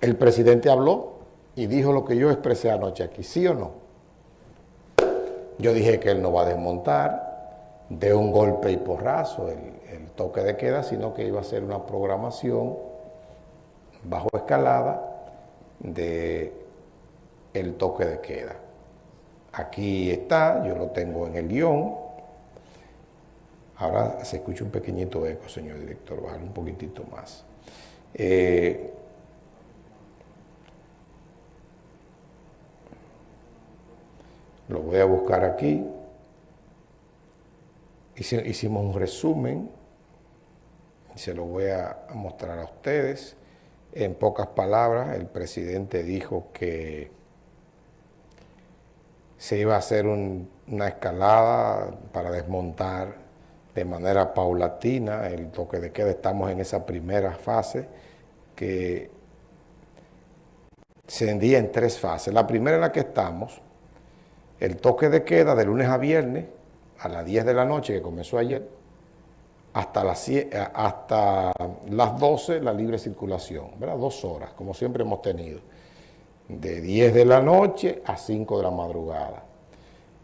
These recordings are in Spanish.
el presidente habló y dijo lo que yo expresé anoche aquí, ¿sí o no? Yo dije que él no va a desmontar de un golpe y porrazo el, toque de queda, sino que iba a ser una programación bajo escalada de el toque de queda. Aquí está, yo lo tengo en el guion. Ahora se escucha un pequeñito eco, señor director, bajar un poquitito más. Eh, lo voy a buscar aquí. Hicimos un resumen y se lo voy a mostrar a ustedes. En pocas palabras, el presidente dijo que se iba a hacer una escalada para desmontar de manera paulatina el toque de queda. Estamos en esa primera fase que se hendía en tres fases. La primera en la que estamos, el toque de queda de lunes a viernes a las 10 de la noche que comenzó ayer, hasta las, hasta las 12 la libre circulación, ¿verdad? Dos horas, como siempre hemos tenido de 10 de la noche a 5 de la madrugada.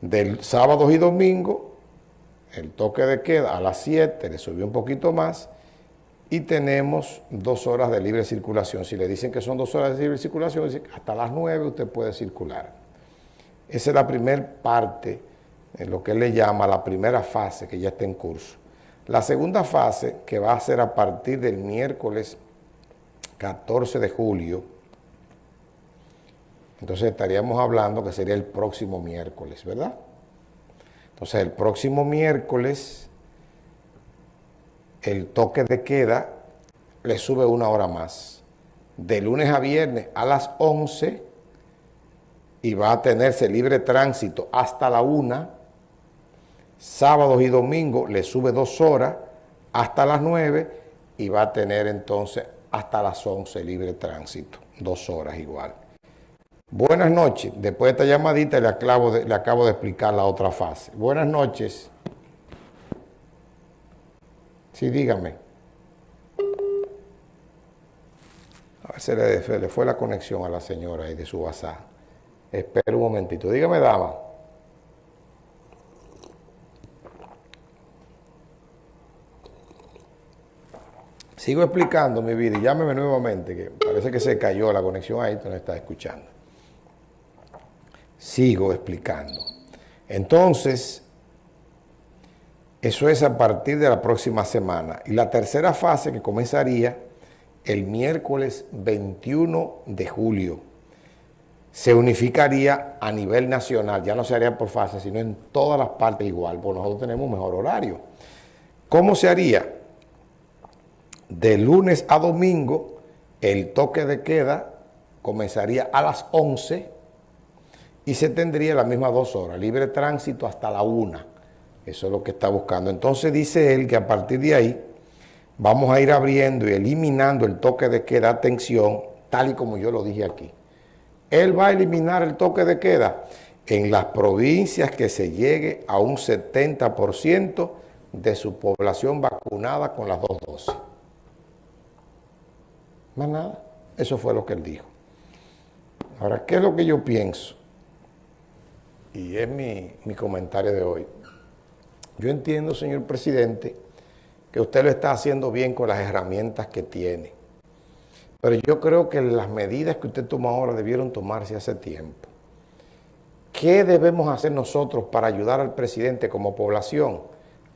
Del sábado y domingo, el toque de queda a las 7, le subió un poquito más, y tenemos dos horas de libre circulación. Si le dicen que son dos horas de libre circulación, hasta las 9 usted puede circular. Esa es la primera parte, en lo que él le llama la primera fase que ya está en curso. La segunda fase, que va a ser a partir del miércoles 14 de julio, entonces estaríamos hablando que sería el próximo miércoles, ¿verdad? Entonces el próximo miércoles el toque de queda le sube una hora más. De lunes a viernes a las 11 y va a tenerse libre tránsito hasta la 1. Sábados y domingos le sube dos horas hasta las 9 y va a tener entonces hasta las 11 libre tránsito, dos horas igual. Buenas noches. Después de esta llamadita le acabo de, le acabo de explicar la otra fase. Buenas noches. Sí, dígame. A ver, si le, le fue la conexión a la señora ahí de su WhatsApp. Espera un momentito. Dígame, dama. Sigo explicando mi vida y llámeme nuevamente, que parece que se cayó la conexión ahí, tú no estás escuchando. Sigo explicando. Entonces, eso es a partir de la próxima semana. Y la tercera fase que comenzaría el miércoles 21 de julio. Se unificaría a nivel nacional, ya no se haría por fase, sino en todas las partes igual, porque nosotros tenemos un mejor horario. ¿Cómo se haría? De lunes a domingo, el toque de queda comenzaría a las 11 y se tendría las mismas dos horas, libre tránsito hasta la una. Eso es lo que está buscando. Entonces dice él que a partir de ahí vamos a ir abriendo y eliminando el toque de queda, atención, tal y como yo lo dije aquí. Él va a eliminar el toque de queda en las provincias que se llegue a un 70% de su población vacunada con las dos dosis. Más nada. Eso fue lo que él dijo. Ahora, ¿qué es lo que yo pienso? y es mi, comentario de hoy. Yo entiendo, señor presidente, que usted lo está haciendo bien con las herramientas que tiene. Pero yo creo que las medidas que usted toma ahora debieron tomarse hace tiempo. ¿Qué debemos hacer nosotros para ayudar al presidente como población?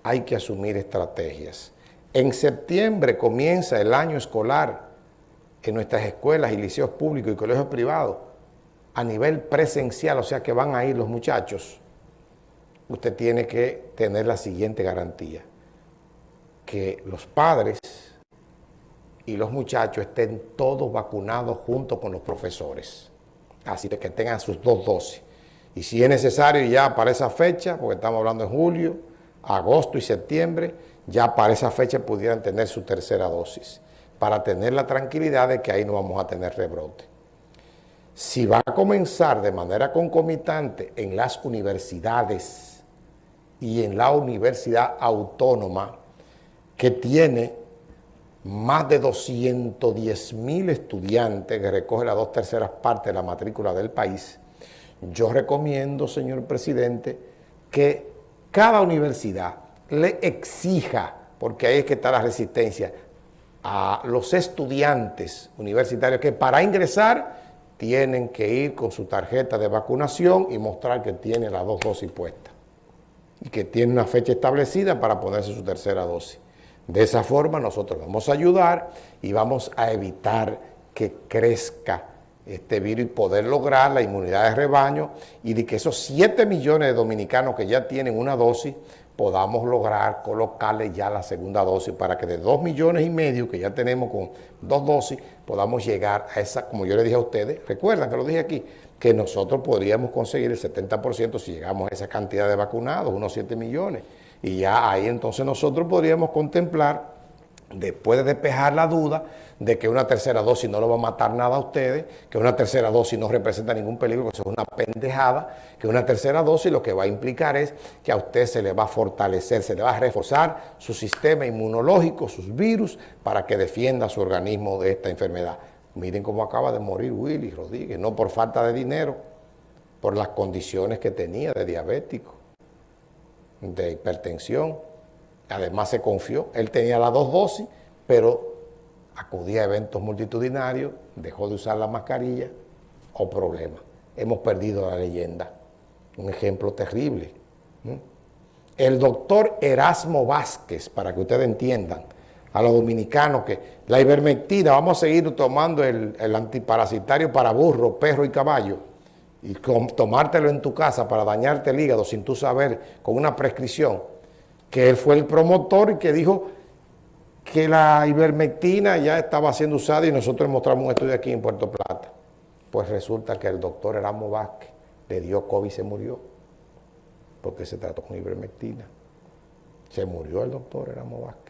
Hay que asumir estrategias. En septiembre comienza el año escolar en nuestras escuelas y liceos públicos y colegios privados a nivel presencial, o sea que van a ir los muchachos, usted tiene que tener la siguiente garantía, que los padres y los muchachos estén todos vacunados junto con los profesores, así que tengan sus dos dosis. Y si es necesario ya para esa fecha, porque estamos hablando de julio, agosto y septiembre, ya para esa fecha pudieran tener su tercera dosis, para tener la tranquilidad de que ahí no vamos a tener rebrote si va a comenzar de manera concomitante en las universidades y en la universidad autónoma que tiene más de 210 mil estudiantes que recoge las dos terceras partes de la matrícula del país, yo recomiendo, señor presidente, que cada universidad le exija, porque ahí es que está la resistencia, a los estudiantes universitarios que para ingresar tienen que ir con su tarjeta de vacunación y mostrar que tiene las dos dosis puestas y que tiene una fecha establecida para ponerse su tercera dosis. De esa forma nosotros vamos a ayudar y vamos a evitar que crezca este virus y poder lograr la inmunidad de rebaño y de que esos 7 millones de dominicanos que ya tienen una dosis podamos lograr colocarle ya la segunda dosis para que de 2 millones y medio que ya tenemos con dos dosis podamos llegar a esa, como yo le dije a ustedes, recuerdan que lo dije aquí, que nosotros podríamos conseguir el 70% si llegamos a esa cantidad de vacunados, unos 7 millones. Y ya ahí entonces nosotros podríamos contemplar, después de despejar la duda, de que una tercera dosis no lo va a matar nada a ustedes, que una tercera dosis no representa ningún peligro, que eso es una pendejada, que una tercera dosis lo que va a implicar es que a usted se le va a fortalecer, se le va a reforzar su sistema inmunológico, sus virus, para que defienda su organismo de esta enfermedad. Miren cómo acaba de morir Willy Rodríguez, no por falta de dinero, por las condiciones que tenía de diabético, de hipertensión. Además se confió, él tenía las dos dosis, pero acudía a eventos multitudinarios, dejó de usar la mascarilla o problemas. Hemos perdido la leyenda. Un ejemplo terrible. El doctor Erasmo Vázquez, para que ustedes entiendan, a los dominicanos que la ivermectina, vamos a seguir tomando el, antiparasitario para burro, perro y caballo, y tomártelo en tu casa para dañarte el hígado sin tú saber, con una prescripción, que él fue el promotor y que dijo que la ivermectina ya estaba siendo usada y nosotros mostramos un estudio aquí en Puerto Plata. Pues resulta que el doctor Erasmo Vázquez le dio COVID y se murió, porque se trató con ivermectina. Se murió el doctor Erasmo Vázquez.